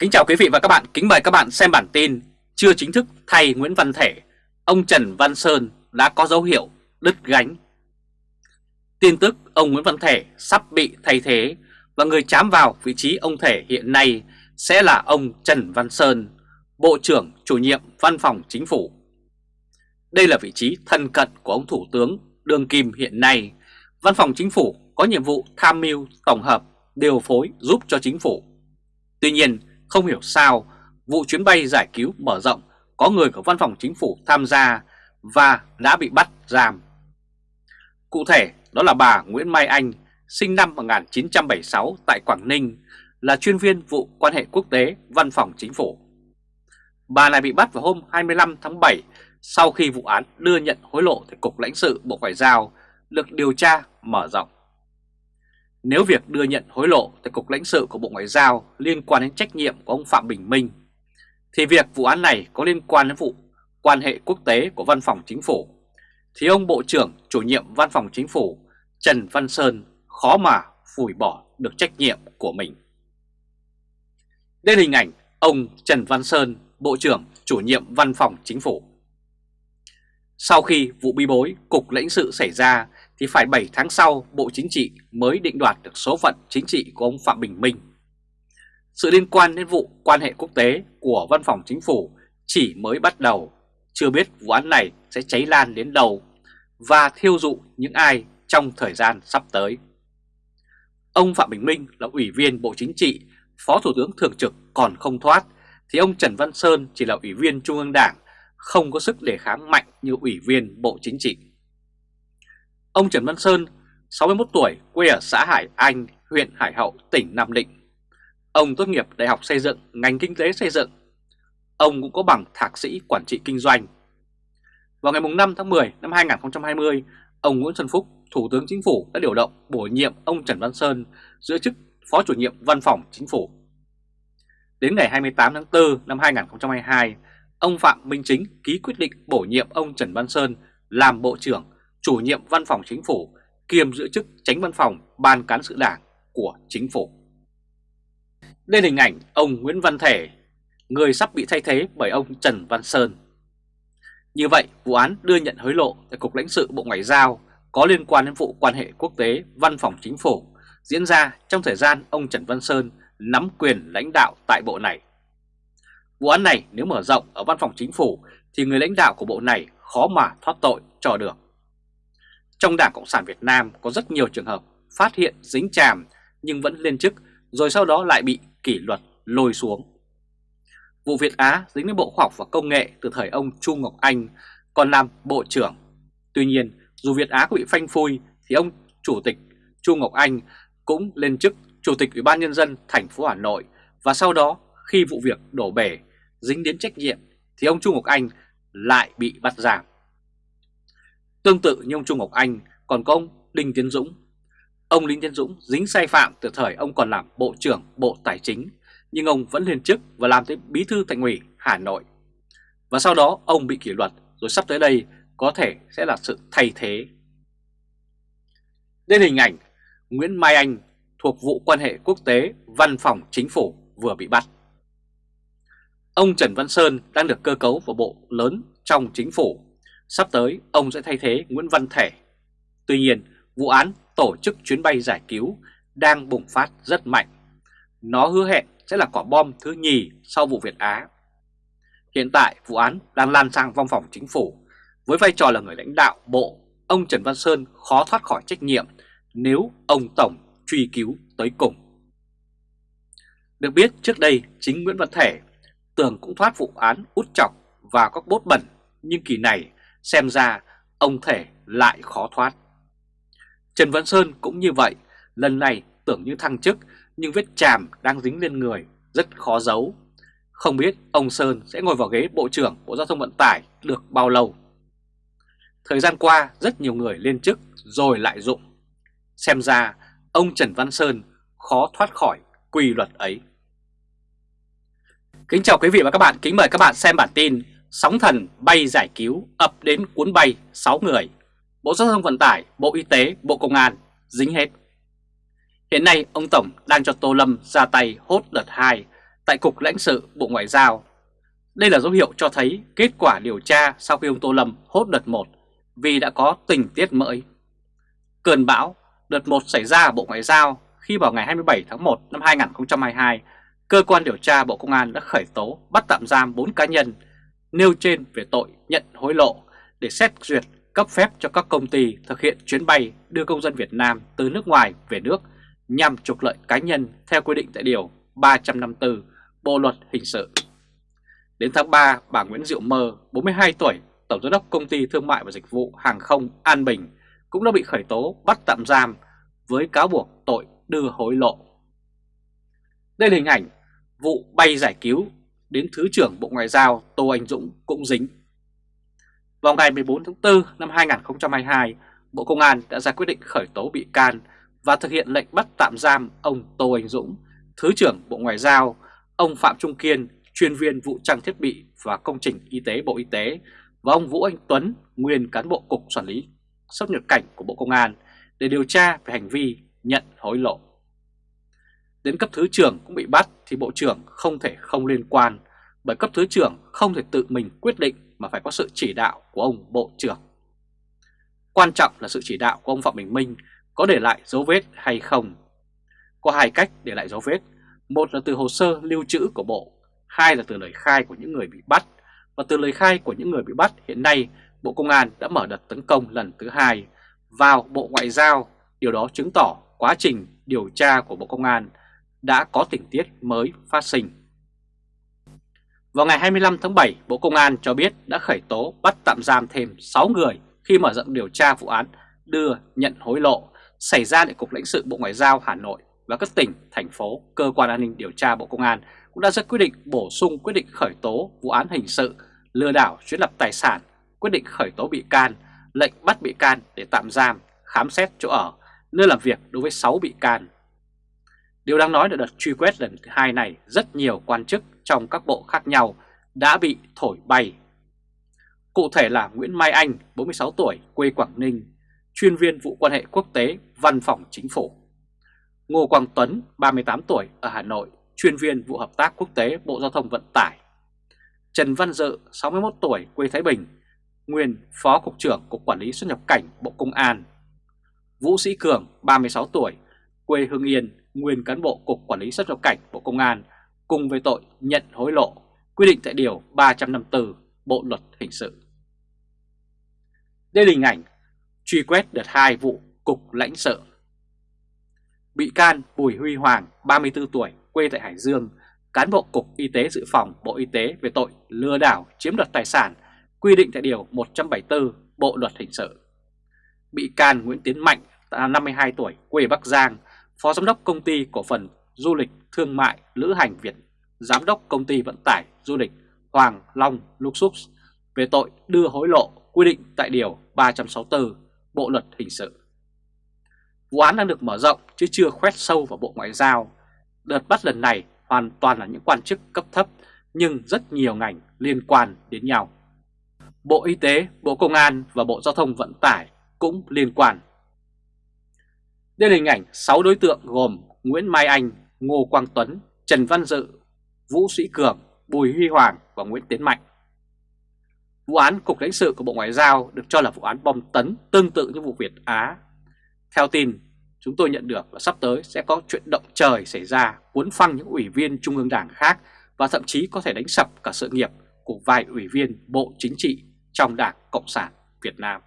Kính chào quý vị và các bạn, kính mời các bạn xem bản tin Chưa chính thức thay Nguyễn Văn Thể, ông Trần Văn Sơn đã có dấu hiệu đứt gánh Tin tức ông Nguyễn Văn Thể sắp bị thay thế và người chám vào vị trí ông Thể hiện nay sẽ là ông Trần Văn Sơn, Bộ trưởng chủ nhiệm Văn phòng Chính phủ. Đây là vị trí thân cận của ông Thủ tướng Đương Kim hiện nay. Văn phòng Chính phủ có nhiệm vụ tham mưu, tổng hợp, điều phối giúp cho Chính phủ. Tuy nhiên, không hiểu sao vụ chuyến bay giải cứu mở rộng có người của Văn phòng Chính phủ tham gia và đã bị bắt giam. Cụ thể, đó là bà Nguyễn Mai Anh, sinh năm 1976 tại Quảng Ninh, là chuyên viên vụ quan hệ quốc tế Văn phòng Chính phủ. Bà này bị bắt vào hôm 25 tháng 7 sau khi vụ án đưa nhận hối lộ tại Cục lãnh sự Bộ Ngoại giao được điều tra mở rộng. Nếu việc đưa nhận hối lộ tại Cục lãnh sự của Bộ Ngoại giao liên quan đến trách nhiệm của ông Phạm Bình Minh, thì việc vụ án này có liên quan đến vụ quan hệ quốc tế của Văn phòng Chính phủ, thì ông Bộ trưởng chủ nhiệm Văn phòng Chính phủ Trần Văn Sơn khó mà phủi bỏ được trách nhiệm của mình. Đây là hình ảnh ông Trần Văn Sơn, Bộ trưởng chủ nhiệm Văn phòng Chính phủ. Sau khi vụ bi bối Cục lãnh sự xảy ra thì phải 7 tháng sau Bộ Chính trị mới định đoạt được số phận chính trị của ông Phạm Bình Minh. Sự liên quan đến vụ quan hệ quốc tế của Văn phòng Chính phủ chỉ mới bắt đầu, chưa biết vụ án này sẽ cháy lan đến đâu và thiêu dụ những ai trong thời gian sắp tới. Ông Phạm Bình Minh là Ủy viên Bộ Chính trị, Phó Thủ tướng Thường trực còn không thoát, thì ông Trần Văn Sơn chỉ là Ủy viên Trung ương Đảng, không có sức đề kháng mạnh như Ủy viên Bộ Chính trị. Ông Trần Văn Sơn, 61 tuổi, quê ở xã Hải Anh, huyện Hải Hậu, tỉnh Nam Định. Ông tốt nghiệp Đại học Xây dựng, ngành Kinh tế Xây dựng. Ông cũng có bằng Thạc sĩ Quản trị Kinh doanh. Vào ngày 5 tháng 10 năm 2020, ông Nguyễn Xuân Phúc, Thủ tướng Chính phủ đã điều động bổ nhiệm ông Trần Văn Sơn giữ chức Phó chủ nhiệm Văn phòng Chính phủ. Đến ngày 28 tháng 4 năm 2022, ông Phạm Minh Chính ký quyết định bổ nhiệm ông Trần Văn Sơn làm Bộ trưởng chủ nhiệm Văn phòng Chính phủ kiêm giữ chức tránh văn phòng Ban Cán sự Đảng của Chính phủ. Đây là hình ảnh ông Nguyễn Văn Thể, người sắp bị thay thế bởi ông Trần Văn Sơn. Như vậy, vụ án đưa nhận hối lộ tại Cục lãnh sự Bộ Ngoại giao có liên quan đến vụ quan hệ quốc tế Văn phòng Chính phủ diễn ra trong thời gian ông Trần Văn Sơn nắm quyền lãnh đạo tại bộ này. Vụ án này nếu mở rộng ở Văn phòng Chính phủ thì người lãnh đạo của bộ này khó mà thoát tội cho được. Trong Đảng Cộng sản Việt Nam có rất nhiều trường hợp phát hiện dính chàm nhưng vẫn lên chức rồi sau đó lại bị kỷ luật lôi xuống. Vụ Việt Á dính đến Bộ Khoa học và Công nghệ từ thời ông Chu Ngọc Anh còn làm Bộ trưởng. Tuy nhiên, dù Việt Á có bị phanh phui thì ông Chủ tịch Chu Ngọc Anh cũng lên chức Chủ tịch Ủy ban Nhân dân thành phố Hà Nội và sau đó khi vụ việc đổ bể dính đến trách nhiệm thì ông Chu Ngọc Anh lại bị bắt giảm Tương tự như ông Trung Ngọc Anh, còn có ông Đinh Tiến Dũng. Ông Đinh Tiến Dũng dính sai phạm từ thời ông còn làm Bộ trưởng Bộ Tài chính, nhưng ông vẫn lên chức và làm tới Bí thư Thành ủy Hà Nội. Và sau đó, ông bị kỷ luật, rồi sắp tới đây có thể sẽ là sự thay thế. Đây là hình ảnh Nguyễn Mai Anh thuộc vụ quan hệ quốc tế Văn phòng Chính phủ vừa bị bắt. Ông Trần Văn Sơn đang được cơ cấu vào bộ lớn trong chính phủ. Sắp tới ông sẽ thay thế Nguyễn Văn Thể. Tuy nhiên, vụ án tổ chức chuyến bay giải cứu đang bùng phát rất mạnh. Nó hứa hẹn sẽ là quả bom thứ nhì sau vụ Việt Á. Hiện tại vụ án đang lan sang văn phòng chính phủ. Với vai trò là người lãnh đạo bộ, ông Trần Văn Sơn khó thoát khỏi trách nhiệm nếu ông Tổng truy cứu tới cùng. Được biết trước đây chính Nguyễn Văn Thể tưởng cũng thoát vụ án út chọc và các bốt bẩn nhưng kỳ này xem ra ông Thể lại khó thoát. Trần Văn Sơn cũng như vậy, lần này tưởng như thăng chức nhưng vết chàm đang dính lên người rất khó giấu. Không biết ông Sơn sẽ ngồi vào ghế Bộ trưởng Bộ Giao thông Vận tải được bao lâu. Thời gian qua rất nhiều người lên chức rồi lại dụng. Xem ra ông Trần Văn Sơn khó thoát khỏi quy luật ấy. Kính chào quý vị và các bạn, kính mời các bạn xem bản tin Sóng thần bay giải cứu ập đến cuốn bay 6 người Bộ Giao thông Vận tải, Bộ Y tế, Bộ Công an dính hết Hiện nay ông Tổng đang cho Tô Lâm ra tay hốt đợt 2 tại Cục lãnh sự Bộ Ngoại giao. Đây là dấu hiệu cho thấy kết quả điều tra sau khi ông Tô Lâm hốt đợt 1 vì đã có tình tiết mới. Cơn bão đợt 1 xảy ra ở Bộ Ngoại giao khi vào ngày 27 tháng 1 năm 2022, cơ quan điều tra Bộ Công an đã khởi tố bắt tạm giam 4 cá nhân nêu trên về tội nhận hối lộ để xét duyệt cấp phép cho các công ty thực hiện chuyến bay đưa công dân Việt Nam từ nước ngoài về nước nhằm trục lợi cá nhân theo quy định tại Điều 354 Bộ Luật Hình sự. Đến tháng 3, bà Nguyễn Diệu Mơ, 42 tuổi, Tổng Giám đốc Công ty Thương mại và Dịch vụ Hàng không An Bình cũng đã bị khởi tố bắt tạm giam với cáo buộc tội đưa hối lộ. Đây là hình ảnh vụ bay giải cứu đến Thứ trưởng Bộ Ngoại giao Tô Anh Dũng cũng dính. Vào ngày 14 tháng 4 năm 2022, Bộ Công an đã ra quyết định khởi tố bị can và thực hiện lệnh bắt tạm giam ông Tô Anh Dũng, Thứ trưởng Bộ Ngoại giao, ông Phạm Trung Kiên, chuyên viên vụ trang thiết bị và công trình y tế Bộ Y tế và ông Vũ Anh Tuấn, nguyên cán bộ Cục Quản lý xuất nhập cảnh của Bộ Công an để điều tra về hành vi nhận hối lộ. Đến cấp thứ trưởng cũng bị bắt thì Bộ trưởng không thể không liên quan bởi cấp thứ trưởng không thể tự mình quyết định mà phải có sự chỉ đạo của ông Bộ trưởng. Quan trọng là sự chỉ đạo của ông Phạm Bình Minh có để lại dấu vết hay không. Có hai cách để lại dấu vết, một là từ hồ sơ lưu trữ của Bộ, hai là từ lời khai của những người bị bắt. Và từ lời khai của những người bị bắt hiện nay Bộ Công an đã mở đợt tấn công lần thứ hai vào Bộ Ngoại giao. Điều đó chứng tỏ quá trình điều tra của Bộ Công an đã có tình tiết mới phát sinh. Vào ngày 25 tháng 7, Bộ Công an cho biết đã khởi tố bắt tạm giam thêm 6 người khi mở rộng điều tra vụ án đưa nhận hối lộ xảy ra tại Cục lãnh sự Bộ Ngoại giao Hà Nội và các tỉnh, thành phố, cơ quan an ninh điều tra Bộ Công an cũng đã ra quyết định bổ sung quyết định khởi tố vụ án hình sự lừa đảo chiếm lập tài sản, quyết định khởi tố bị can, lệnh bắt bị can để tạm giam, khám xét chỗ ở, nơi làm việc đối với 6 bị can. Điều đáng nói là đợt truy quét lần thứ hai này rất nhiều quan chức trong các bộ khác nhau đã bị thổi bay. Cụ thể là Nguyễn Mai Anh, 46 tuổi, quê Quảng Ninh, chuyên viên vụ quan hệ quốc tế, văn phòng chính phủ. Ngô Quang Tuấn, 38 tuổi, ở Hà Nội, chuyên viên vụ hợp tác quốc tế Bộ Giao thông Vận tải. Trần Văn Dự, 61 tuổi, quê Thái Bình, nguyên Phó Cục trưởng Cục Quản lý xuất nhập cảnh Bộ Công an. Vũ Sĩ Cường, 36 tuổi, quê Hưng Yên, nguyên cán bộ Cục Quản lý xuất nhập cảnh Bộ Công an, cùng với tội nhận hối lộ, quy định tại Điều 354 Bộ Luật Hình sự. Đây là hình ảnh truy quét đợt 2 vụ Cục lãnh sự. Bị can Bùi Huy Hoàng, 34 tuổi, quê tại Hải Dương, cán bộ Cục Y tế Dự phòng Bộ Y tế về tội lừa đảo chiếm đoạt tài sản, quy định tại Điều 174 Bộ Luật Hình sự. Bị can Nguyễn Tiến Mạnh, 52 tuổi, quê Bắc Giang, Phó Giám đốc Công ty Cổ phần Du lịch Thương mại Lữ hành Việt, Giám đốc Công ty Vận tải Du lịch Hoàng Long Luxus về tội đưa hối lộ quy định tại Điều 364 Bộ Luật Hình sự. Vụ án đang được mở rộng chứ chưa khoét sâu vào Bộ Ngoại giao. Đợt bắt lần này hoàn toàn là những quan chức cấp thấp nhưng rất nhiều ngành liên quan đến nhau. Bộ Y tế, Bộ Công an và Bộ Giao thông Vận tải cũng liên quan. Đây là hình ảnh 6 đối tượng gồm Nguyễn Mai Anh, Ngô Quang Tuấn, Trần Văn Dự, Vũ Sĩ Cường, Bùi Huy Hoàng và Nguyễn Tiến Mạnh. Vụ án Cục lãnh sự của Bộ Ngoại giao được cho là vụ án bom tấn tương tự như vụ Việt Á. Theo tin, chúng tôi nhận được là sắp tới sẽ có chuyện động trời xảy ra cuốn phăng những ủy viên Trung ương Đảng khác và thậm chí có thể đánh sập cả sự nghiệp của vài ủy viên Bộ Chính trị trong Đảng Cộng sản Việt Nam.